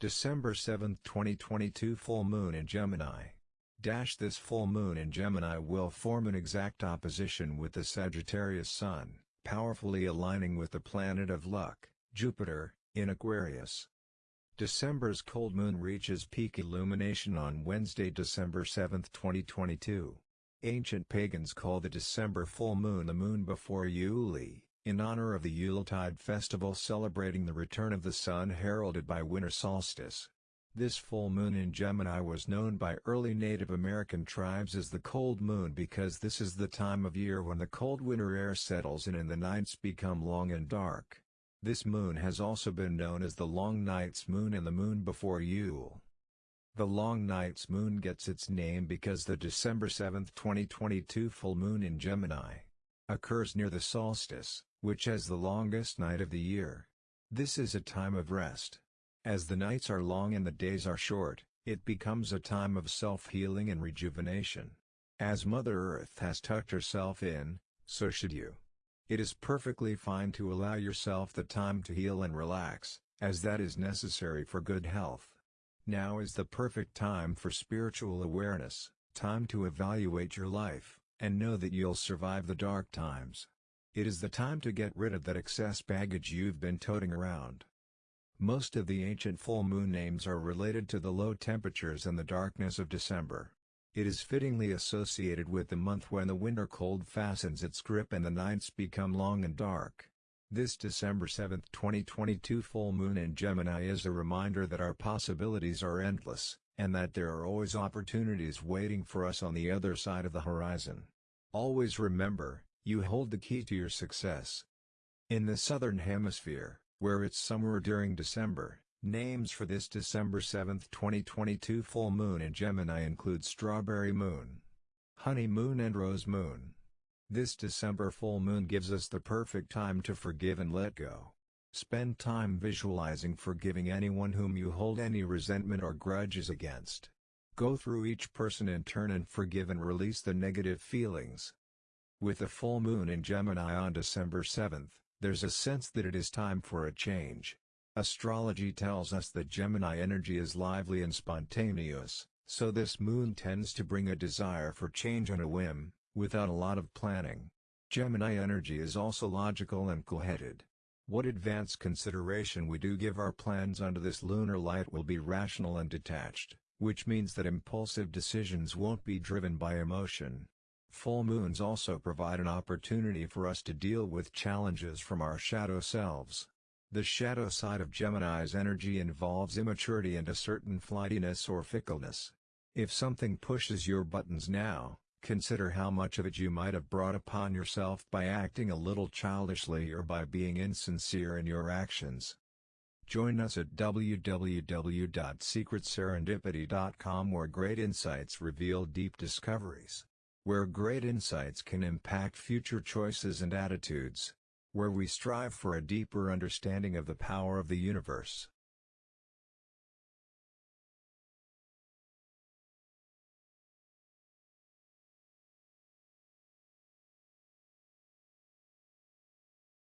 December 7, 2022 Full Moon in Gemini. Dash this full moon in Gemini will form an exact opposition with the Sagittarius Sun, powerfully aligning with the planet of luck, Jupiter, in Aquarius. December's cold moon reaches peak illumination on Wednesday, December 7, 2022. Ancient pagans call the December full moon the moon before Yule, in honor of the Yuletide festival celebrating the return of the sun heralded by winter solstice. This full moon in Gemini was known by early Native American tribes as the cold moon because this is the time of year when the cold winter air settles in and the nights become long and dark. This moon has also been known as the Long Night's Moon and the moon before Yule. The Long Night's Moon gets its name because the December 7, 2022 full moon in Gemini occurs near the solstice, which has the longest night of the year. This is a time of rest. As the nights are long and the days are short, it becomes a time of self-healing and rejuvenation. As Mother Earth has tucked herself in, so should you. It is perfectly fine to allow yourself the time to heal and relax, as that is necessary for good health. Now is the perfect time for spiritual awareness, time to evaluate your life, and know that you'll survive the dark times. It is the time to get rid of that excess baggage you've been toting around. Most of the ancient full moon names are related to the low temperatures and the darkness of December. It is fittingly associated with the month when the winter cold fastens its grip and the nights become long and dark. This December 7, 2022 full moon in Gemini is a reminder that our possibilities are endless, and that there are always opportunities waiting for us on the other side of the horizon. Always remember, you hold the key to your success. In the Southern Hemisphere, where it's summer during December, names for this December 7, 2022 full moon in Gemini include Strawberry Moon, Honey Moon and Rose Moon. This December full moon gives us the perfect time to forgive and let go. Spend time visualizing forgiving anyone whom you hold any resentment or grudges against. Go through each person in turn and forgive and release the negative feelings. With the full moon in Gemini on December 7, there's a sense that it is time for a change. Astrology tells us that Gemini energy is lively and spontaneous, so this moon tends to bring a desire for change on a whim, without a lot of planning. Gemini energy is also logical and cool-headed. What advanced consideration we do give our plans under this lunar light will be rational and detached, which means that impulsive decisions won't be driven by emotion. Full moons also provide an opportunity for us to deal with challenges from our shadow selves. The shadow side of Gemini's energy involves immaturity and a certain flightiness or fickleness. If something pushes your buttons now, consider how much of it you might have brought upon yourself by acting a little childishly or by being insincere in your actions. Join us at www.secretserendipity.com where great insights reveal deep discoveries where great insights can impact future choices and attitudes, where we strive for a deeper understanding of the power of the universe.